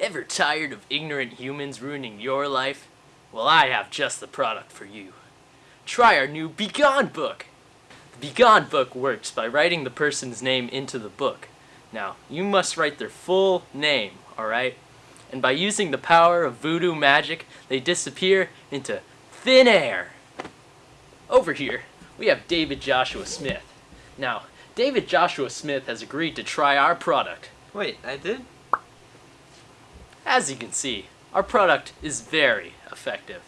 Ever tired of ignorant humans ruining your life? Well, I have just the product for you. Try our new Begone book. The Begone book works by writing the person's name into the book. Now, you must write their full name, alright? And by using the power of voodoo magic, they disappear into thin air. Over here, we have David Joshua Smith. Now, David Joshua Smith has agreed to try our product. Wait, I did? As you can see, our product is very effective.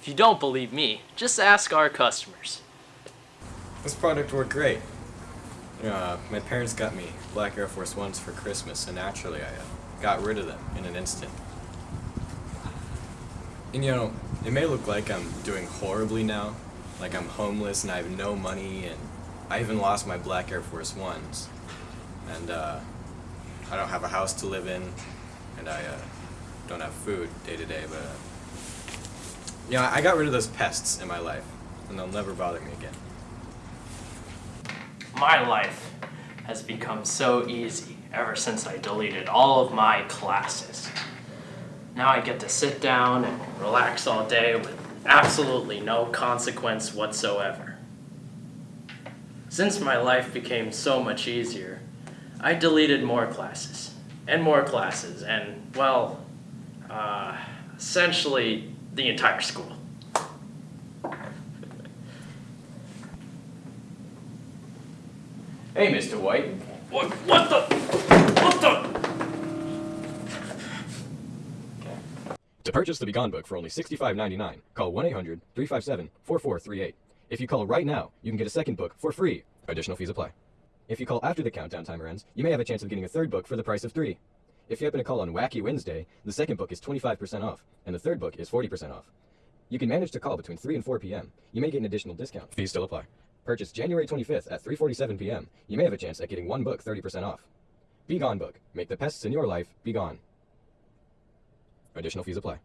If you don't believe me, just ask our customers. This product worked great. Uh, my parents got me black Air Force Ones for Christmas, and naturally I uh, got rid of them in an instant. And you know, it may look like I'm doing horribly now, like I'm homeless and I have no money, and I even lost my black Air Force Ones. And uh, I don't have a house to live in, and I uh, don't have food day to day, but uh, you know, I got rid of those pests in my life, and they'll never bother me again. My life has become so easy ever since I deleted all of my classes. Now I get to sit down and relax all day with absolutely no consequence whatsoever. Since my life became so much easier, I deleted more classes, and more classes, and, well, uh, essentially the entire school. Hey, Mr. White. What, what the? What the? To purchase the Begone book for only $65.99, call 1-800-357-4438. If you call right now, you can get a second book for free. Additional fees apply. If you call after the countdown timer ends, you may have a chance of getting a third book for the price of three. If you happen to call on Wacky Wednesday, the second book is 25% off, and the third book is 40% off. You can manage to call between 3 and 4 p.m. You may get an additional discount. Fees still apply. Purchase January 25th at 3.47 p.m. You may have a chance at getting one book 30% off. Begone book. Make the pests in your life be gone. Additional fees apply.